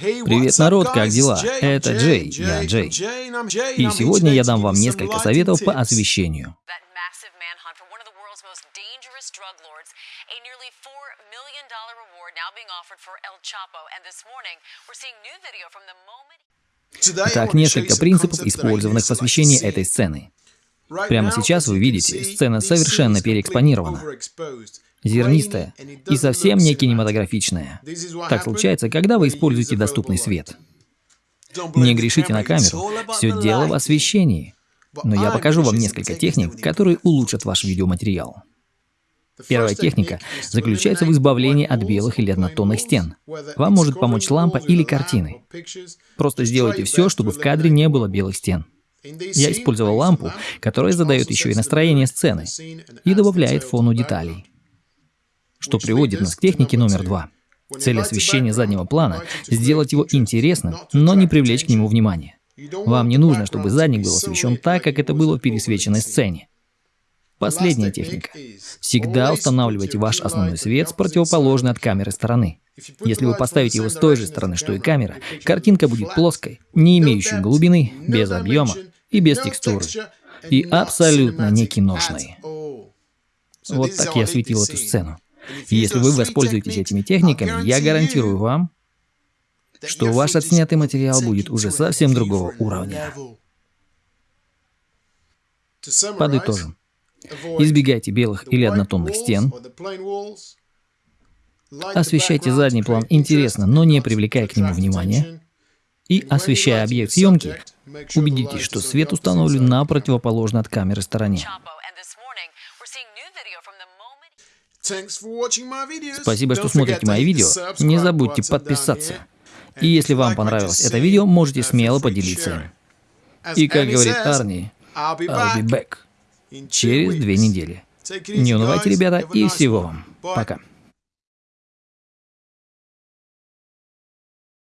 Привет, народ, как дела? Это Джей, я Джей. И сегодня я дам вам несколько советов по освещению. Итак, несколько принципов, использованных в освещении этой сцены. Прямо сейчас вы видите, сцена совершенно переэкспонирована зернистая и совсем не кинематографичная. Так случается, когда вы используете доступный свет. Не грешите на камеру, все дело в освещении. Но я покажу вам несколько техник, которые улучшат ваш видеоматериал. Первая техника заключается в избавлении от белых или однотонных стен. Вам может помочь лампа или картины. Просто сделайте все, чтобы в кадре не было белых стен. Я использовал лампу, которая задает еще и настроение сцены и добавляет фону деталей что приводит нас к технике номер два. Цель освещения заднего плана – сделать его интересным, но не привлечь к нему внимание. Вам не нужно, чтобы задник был освещен так, как это было в пересвеченной сцене. Последняя техника. Всегда устанавливайте ваш основной свет с противоположной от камеры стороны. Если вы поставите его с той же стороны, что и камера, картинка будет плоской, не имеющей глубины, без объема и без текстуры. И абсолютно не киношной. Вот так я осветил эту сцену. Если вы воспользуетесь этими техниками, я гарантирую вам, что ваш отснятый материал будет уже совсем другого уровня. Подытожим. Избегайте белых или однотонных стен. Освещайте задний план интересно, но не привлекая к нему внимания. И освещая объект съемки, убедитесь, что свет установлен на противоположной от камеры стороне. Спасибо, что смотрите мои видео. Не забудьте подписаться. И если вам понравилось это видео, можете смело поделиться им. И как говорит Арни, I'll be back через две недели. Не унывайте, ребята, и всего вам. Пока.